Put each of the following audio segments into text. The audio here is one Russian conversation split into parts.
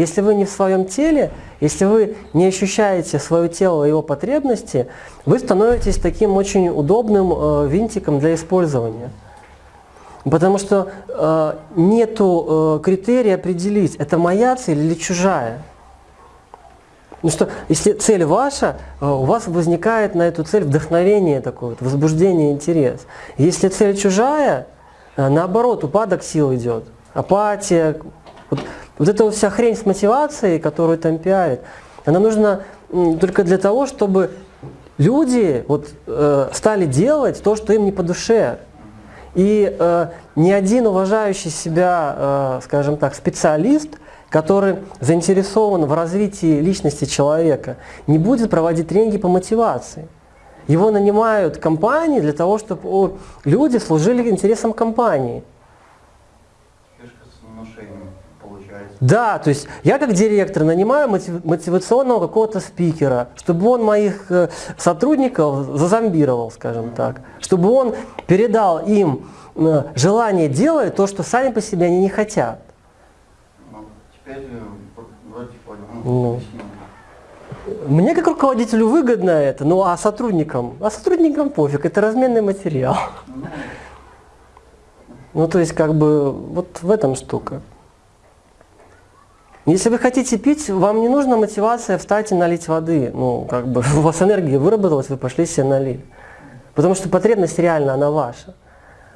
Если вы не в своем теле, если вы не ощущаете свое тело и его потребности, вы становитесь таким очень удобным э, винтиком для использования. Потому что э, нету э, критерия определить, это моя цель или чужая. Ну что, если цель ваша, э, у вас возникает на эту цель вдохновение такое, возбуждение, интерес. Если цель чужая, э, наоборот, упадок сил идет, апатия. Вот, вот эта вот вся хрень с мотивацией, которую там пиарят, она нужна только для того, чтобы люди вот, э, стали делать то, что им не по душе. И э, ни один уважающий себя, э, скажем так, специалист, который заинтересован в развитии личности человека, не будет проводить тренинги по мотивации. Его нанимают компании для того, чтобы люди служили интересам компании. Да, то есть я как директор нанимаю мотивационного какого-то спикера, чтобы он моих э, сотрудников зазомбировал, скажем так, чтобы он передал им э, желание делать то, что сами по себе они не хотят. Ну, теперь вроде понял. Ну, мне как руководителю выгодно это, ну а сотрудникам? А сотрудникам пофиг, это разменный материал. Ну, ну то есть как бы вот в этом штука. Если вы хотите пить, вам не нужна мотивация встать и налить воды. Ну, как бы у вас энергия выработалась, вы пошли себе налили. Потому что потребность реально, она ваша.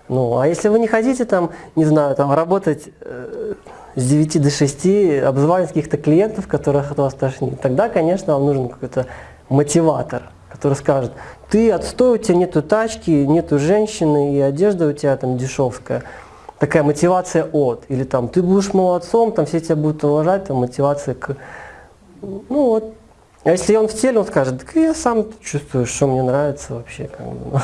Ну, а если вы не хотите там, не знаю, там работать э, с 9 до 6, обзванивать каких-то клиентов, которых от вас тошнит, тогда, конечно, вам нужен какой-то мотиватор, который скажет, ты отстой, у тебя нету тачки, нету женщины, и одежда у тебя там дешевская такая мотивация от, или там ты будешь молодцом, там все тебя будут уважать, там мотивация к, ну вот. А если он в теле, он скажет, так я сам чувствую, что мне нравится вообще, как бы, ну.